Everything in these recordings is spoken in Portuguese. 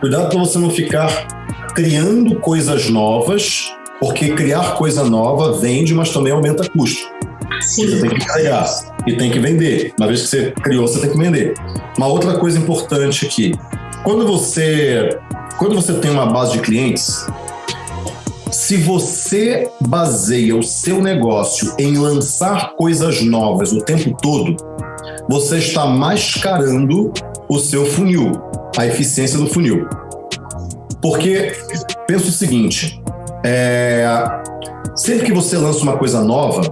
Cuidado para você não ficar criando coisas novas, porque criar coisa nova vende, mas também aumenta custo. Sim. Você tem que criar e tem que vender. Uma vez que você criou, você tem que vender. Uma outra coisa importante aqui, quando você quando você tem uma base de clientes, se você baseia o seu negócio em lançar coisas novas o tempo todo, você está mascarando o seu funil, a eficiência do funil. Porque pensa o seguinte: é, sempre que você lança uma coisa nova,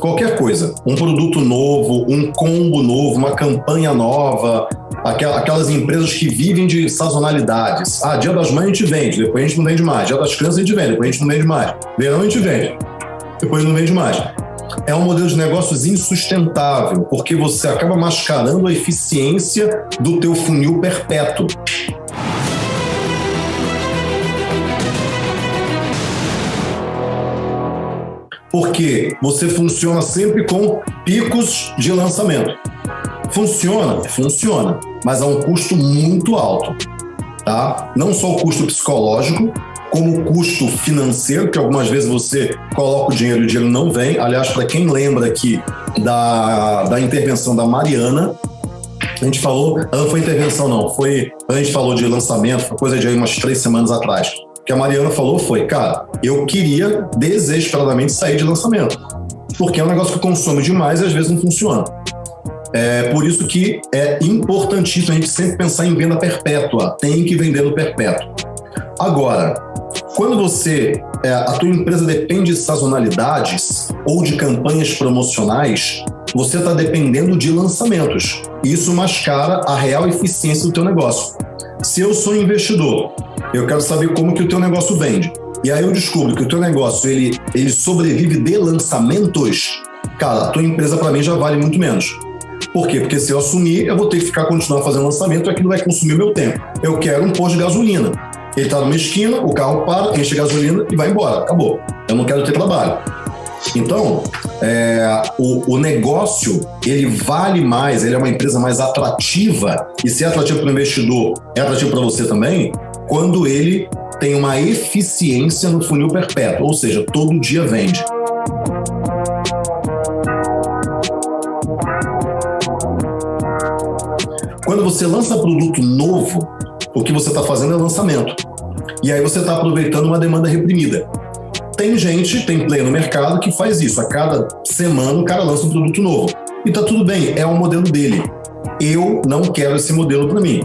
qualquer coisa, um produto novo, um combo novo, uma campanha nova, aquelas empresas que vivem de sazonalidades. Ah, dia das mães a gente vende, depois a gente não vende mais. Dia das crianças a gente vende, depois a gente não vende mais. Verão a gente vende, depois não vende mais. É um modelo de negócios insustentável, porque você acaba mascarando a eficiência do teu funil perpétuo. Porque você funciona sempre com picos de lançamento. Funciona? Funciona, mas a um custo muito alto. Tá? Não só o custo psicológico, como o custo financeiro, que algumas vezes você coloca o dinheiro e o dinheiro não vem. Aliás, para quem lembra aqui da, da intervenção da Mariana, a gente falou, não foi intervenção não, foi, a gente falou de lançamento, foi coisa de aí umas três semanas atrás. O que a Mariana falou foi, cara, eu queria desesperadamente sair de lançamento, porque é um negócio que consome demais e às vezes não funciona. É por isso que é importantíssimo a gente sempre pensar em venda perpétua. Tem que vender no perpétuo. Agora, quando você é, a tua empresa depende de sazonalidades ou de campanhas promocionais, você está dependendo de lançamentos. Isso mascara a real eficiência do teu negócio. Se eu sou investidor, eu quero saber como que o teu negócio vende. E aí eu descubro que o teu negócio ele, ele sobrevive de lançamentos. Cara, a tua empresa para mim já vale muito menos. Por quê? Porque se eu assumir, eu vou ter que ficar continuar fazendo lançamento e aquilo vai consumir meu tempo. Eu quero um posto de gasolina. Ele está numa esquina, o carro para, enche gasolina e vai embora. Acabou. Eu não quero ter trabalho. Então, é, o, o, negócio ele vale mais, ele é uma empresa mais atrativa e se é atrativo para o investidor, é atrativo para você também, quando ele tem uma eficiência no funil perpétuo, ou seja, todo dia vende. Quando você lança produto novo, o que você está fazendo é lançamento. E aí você está aproveitando uma demanda reprimida. Tem gente, tem player no mercado que faz isso. A cada semana o cara lança um produto novo. E tá tudo bem, é o modelo dele. Eu não quero esse modelo para mim.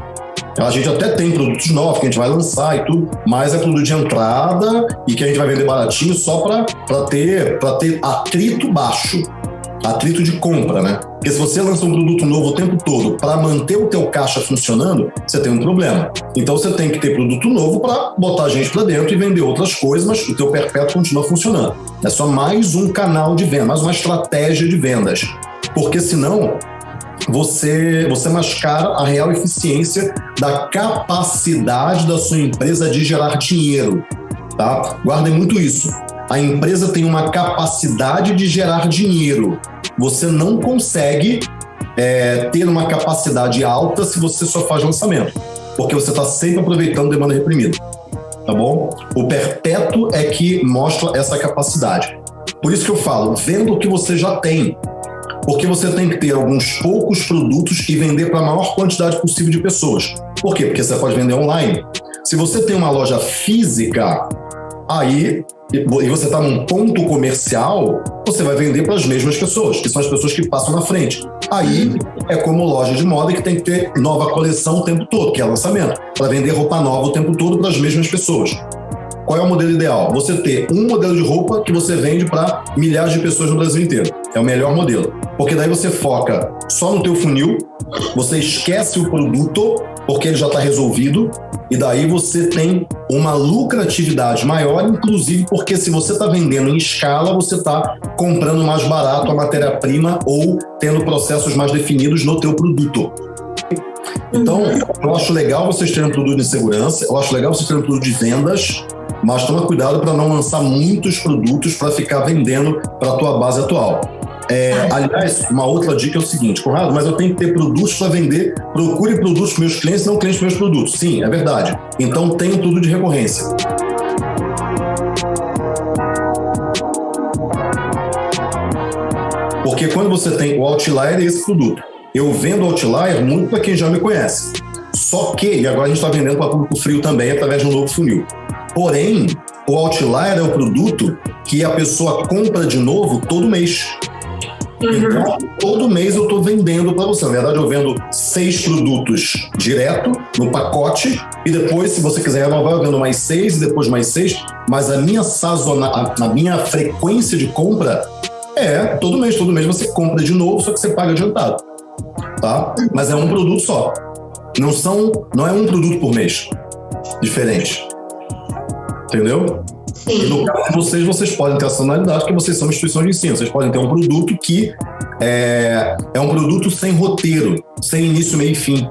A gente até tem produtos novos que a gente vai lançar e tudo, mas é produto de entrada e que a gente vai vender baratinho só para ter, ter atrito baixo atrito de compra, né? Porque se você lança um produto novo o tempo todo para manter o teu caixa funcionando, você tem um problema. Então você tem que ter produto novo para botar gente para dentro e vender outras coisas, mas o teu perpétuo continua funcionando. É só mais um canal de venda, mais uma estratégia de vendas. Porque senão você, você mascara a real eficiência da capacidade da sua empresa de gerar dinheiro. Tá? Guardem muito isso. A empresa tem uma capacidade de gerar dinheiro. Você não consegue é, ter uma capacidade alta se você só faz lançamento, porque você está sempre aproveitando demanda reprimida. Tá bom? O perpétuo é que mostra essa capacidade. Por isso que eu falo, venda o que você já tem. Porque você tem que ter alguns poucos produtos e vender para a maior quantidade possível de pessoas. Por quê? Porque você pode vender online. Se você tem uma loja física, aí e você está num ponto comercial, você vai vender para as mesmas pessoas, que são as pessoas que passam na frente. Aí é como loja de moda que tem que ter nova coleção o tempo todo, que é lançamento, para vender roupa nova o tempo todo para as mesmas pessoas. Qual é o modelo ideal? Você ter um modelo de roupa que você vende para milhares de pessoas no Brasil inteiro. É o melhor modelo. Porque daí você foca só no teu funil, você esquece o produto porque ele já está resolvido e daí você tem uma lucratividade maior, inclusive porque se você está vendendo em escala, você está comprando mais barato a matéria-prima ou tendo processos mais definidos no teu produto. Então, eu acho legal vocês terem um produto de segurança, eu acho legal vocês terem um produto de vendas, mas toma cuidado para não lançar muitos produtos para ficar vendendo para a tua base atual. É, aliás, uma outra dica é o seguinte, Conrado, mas eu tenho que ter produtos para vender. Procure produtos para meus clientes, não clientes para meus produtos. Sim, é verdade. Então tenho tudo de recorrência. Porque quando você tem o Outlier, é esse produto. Eu vendo Outlier muito para quem já me conhece. Só que, e agora a gente está vendendo para público frio também através de um novo funil. Porém, o Outlier é o produto que a pessoa compra de novo todo mês. Uhum. Então, todo mês eu estou vendendo para você. Na verdade, eu vendo seis produtos direto no pacote e depois, se você quiser renovar, eu vendo mais seis e depois mais seis. Mas a minha sazona, a, a minha frequência de compra é todo mês. Todo mês você compra de novo, só que você paga adiantado. Tá? Mas é um produto só. Não são, não é um produto por mês diferente. Entendeu? Sim. E no caso de vocês, vocês podem ter a sonalidade porque vocês são instituições de ensino. Vocês podem ter um produto que é, é um produto sem roteiro, sem início, meio e fim.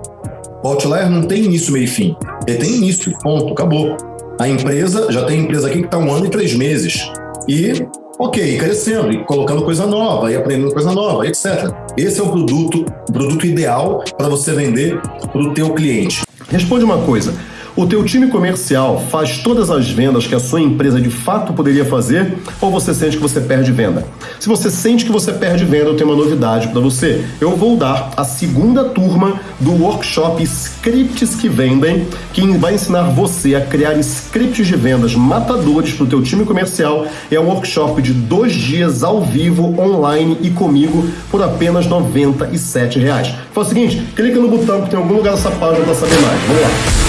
O Outlier não tem início, meio e fim. Ele tem início, ponto, acabou. A empresa, já tem empresa aqui que está um ano e três meses. E, ok, crescendo, e colocando coisa nova, e aprendendo coisa nova, etc. Esse é o produto, o produto ideal para você vender para o teu cliente. Responde uma coisa. O teu time comercial faz todas as vendas que a sua empresa de fato poderia fazer ou você sente que você perde venda? Se você sente que você perde venda, eu tenho uma novidade para você. Eu vou dar a segunda turma do workshop Scripts que Vendem, que vai ensinar você a criar scripts de vendas matadores para o teu time comercial. É um workshop de dois dias ao vivo, online e comigo por apenas 97 reais. Faz o seguinte, clica no botão que tem algum lugar dessa página para saber mais. Vamos lá.